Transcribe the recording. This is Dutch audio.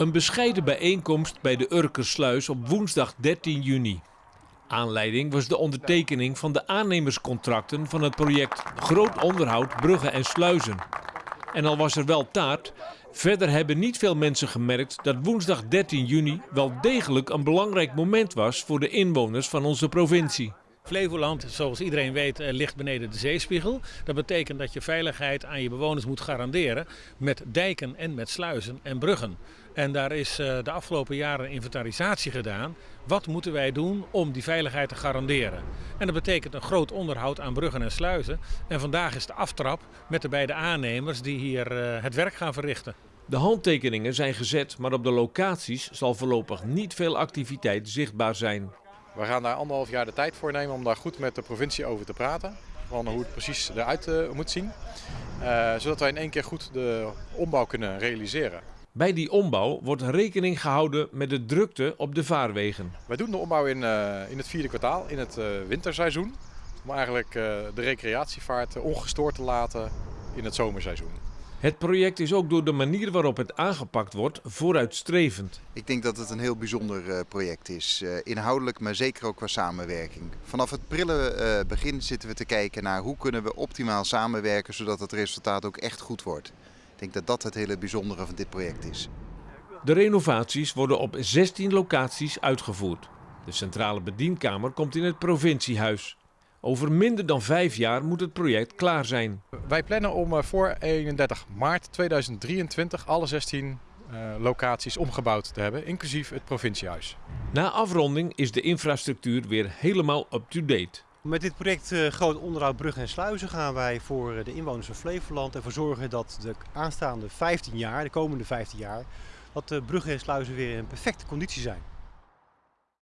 Een bescheiden bijeenkomst bij de Urkersluis op woensdag 13 juni. Aanleiding was de ondertekening van de aannemerscontracten van het project Groot Onderhoud Bruggen en Sluizen. En al was er wel taart, verder hebben niet veel mensen gemerkt dat woensdag 13 juni wel degelijk een belangrijk moment was voor de inwoners van onze provincie. Flevoland, zoals iedereen weet, eh, ligt beneden de zeespiegel. Dat betekent dat je veiligheid aan je bewoners moet garanderen met dijken en met sluizen en bruggen. En daar is eh, de afgelopen jaren inventarisatie gedaan. Wat moeten wij doen om die veiligheid te garanderen? En dat betekent een groot onderhoud aan bruggen en sluizen. En vandaag is de aftrap met de beide aannemers die hier eh, het werk gaan verrichten. De handtekeningen zijn gezet, maar op de locaties zal voorlopig niet veel activiteit zichtbaar zijn. We gaan daar anderhalf jaar de tijd voor nemen om daar goed met de provincie over te praten. Van hoe het precies eruit uh, moet zien. Uh, zodat wij in één keer goed de ombouw kunnen realiseren. Bij die ombouw wordt rekening gehouden met de drukte op de vaarwegen. Wij doen de ombouw in, uh, in het vierde kwartaal, in het winterseizoen. Om eigenlijk de recreatievaart ongestoord te laten in het zomerseizoen. Het project is ook door de manier waarop het aangepakt wordt vooruitstrevend. Ik denk dat het een heel bijzonder uh, project is. Uh, inhoudelijk, maar zeker ook qua samenwerking. Vanaf het prille uh, begin zitten we te kijken naar hoe kunnen we optimaal samenwerken zodat het resultaat ook echt goed wordt. Ik denk dat dat het hele bijzondere van dit project is. De renovaties worden op 16 locaties uitgevoerd. De centrale bedienkamer komt in het provinciehuis. Over minder dan vijf jaar moet het project klaar zijn. Wij plannen om eh, voor 31 maart 2023 alle 16 uh, locaties omgebouwd te hebben, inclusief het provinciehuis. Na afronding is de infrastructuur weer helemaal up-to-date. Met dit project uh, Groot Onderhoud Bruggen en Sluizen gaan wij voor de inwoners van Flevoland ervoor zorgen dat de aanstaande 15 jaar, de komende 15 jaar, dat de bruggen en sluizen weer in perfecte conditie zijn.